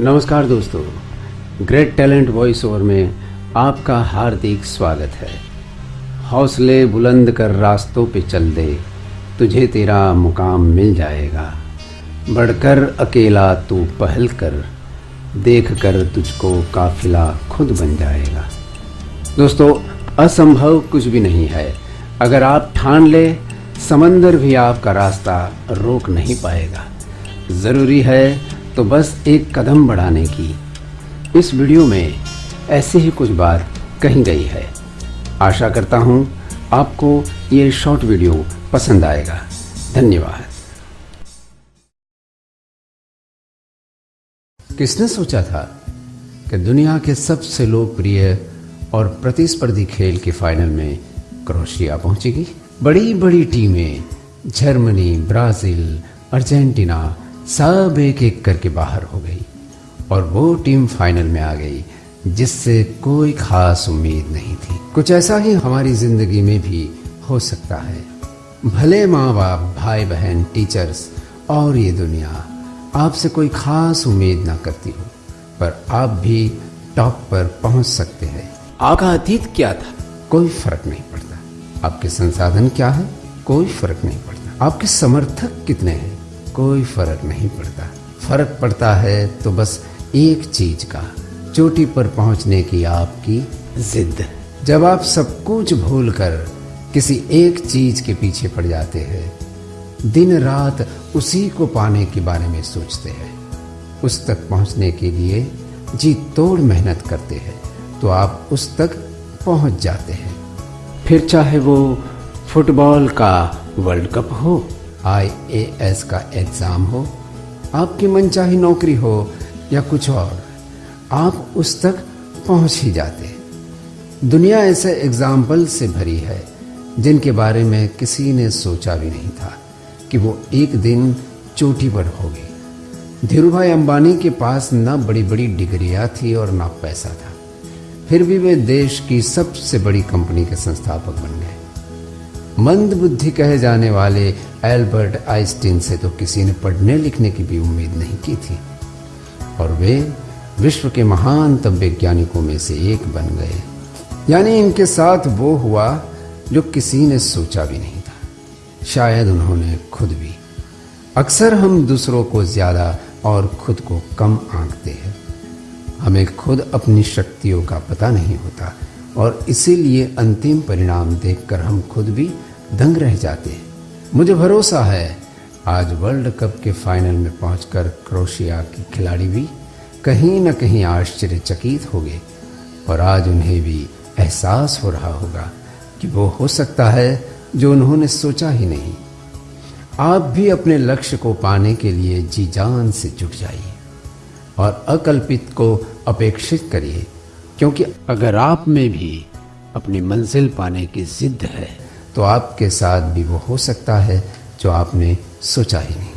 नमस्कार दोस्तों great talent voice over में आपका हार्दिक स्वागत है। हौसले बुलंद कर रास्तों पे चल दे, तुझे तेरा मुकाम मिल जाएगा। बढ़कर अकेला तू पहल कर देख कर तुझको काफिला खुद बन जाएगा। दोस्तों, असंभव कुछ भी नहीं है। अगर आप ठान ले, समंदर भी आपका रास्ता रोक नहीं पाएगा। ज़रूरी है तो बस एक कदम बढ़ाने की। इस वीडियो में ऐसी ही कुछ बात कही गई है। आशा करता हूँ आपको ये शॉर्ट वीडियो पसंद आएगा। धन्यवाद। किसने सोचा था कि दुनिया के सबसे लोकप्रिय और प्रतिस्पर्धी खेल के फाइनल में क्रोशिया पहुंचेगी? बड़ी बड़ी टीमें, जर्मनी, ब्राज़ील, अर्जेंटीना सब एक एक करके बाहर हो गई और वो टीम फाइनल में आ गई जिससे कोई खास उम्मीद नहीं थी। कुछ ऐसा ही हमारी ज़िंदगी में भी हो सकता है। भले माँ बाप भाई बहन टीचर्स और ये दुनिया आपसे कोई खास उम्मीद ना करती हो पर आप भी टॉप पर पहुँच सकते हैं। आपका अतीत क्या था? कोई फ़र्क नहीं पड़ता। आपके संसाधन क्या है? कोई फ़र्क नहीं पड़ता। आपके समर्थक कितने हैं? कोई फ़र्क नहीं पड़ता। फ़र्क पड़ता है तो बस एक चीज़ का, चोटी पर पहुँचने की आपकी जिद। जब आप सब कुछ भूल कर किसी एक चीज़ के पीछे पड़ जाते हैं, दिन रात उसी को पाने के बारे में सोचते हैं। उस तक पहुँचने के लिए जी तोड़ मेहनत करते हैं तो आप उस तक पहुँच जाते हैं। फिर चाहे वो फुटबॉल का वर्ल्ड कप हो आईएएस का एग्ज़ाम हो, आपकी मनचाही नौकरी हो या कुछ और, आप उस तक पहुँच ही जाते दुनिया ऐसे एग्ज़ाम्पल से भरी है, जिनके बारे में किसी ने सोचा भी नहीं था कि वो एक दिन चोटी पर होगी। धीरू भाई अंबानी के पास ना बड़ी बड़ी डिग्रियाँ थी और ना पैसा था। फिर भी वे देश की सबसे बड़ी कंपनी के संस्थापक बन गए। मंद बुद्धि कहे जाने वाले एल्बर्ट आइंस्टीन से तो किसी ने पढ़ने लिखने की भी उम्मीद नहीं की थी। और वे विश्व के महान तब वैज्ञानिकों में से एक बन गए। यानी इनके साथ वो हुआ जो किसी ने सोचा भी नहीं था। शायद उन्होंने खुद भी। अक्सर हम दूसरों को ज़्यादा और खुद को कम आंकते हैं। हमें खुद अपनी शक्तियों का पता नहीं होता। और इसीलिए अंतिम परिणाम देखकर हम खुद भी दंग रह जाते हैं। मुझे भरोसा है, आज वर्ल्ड कप के फाइनल में पहुंचकर क्रोशिया के खिलाड़ी भी कहीं न कहीं आश्चर्यचकित हो गए और आज उन्हें भी एहसास हो रहा होगा कि वो हो सकता है जो उन्होंने सोचा ही नहीं। आप भी अपने लक्ष्य को पाने के लिए जी जान से जुट जाइए और अकल्पित को अपेक्षित करिए। क्योंकि अगर आप में भी अपनी मंजिल पाने की जिद है तो आपके साथ भी वो हो सकता है जो आपने सोचा ही नहीं।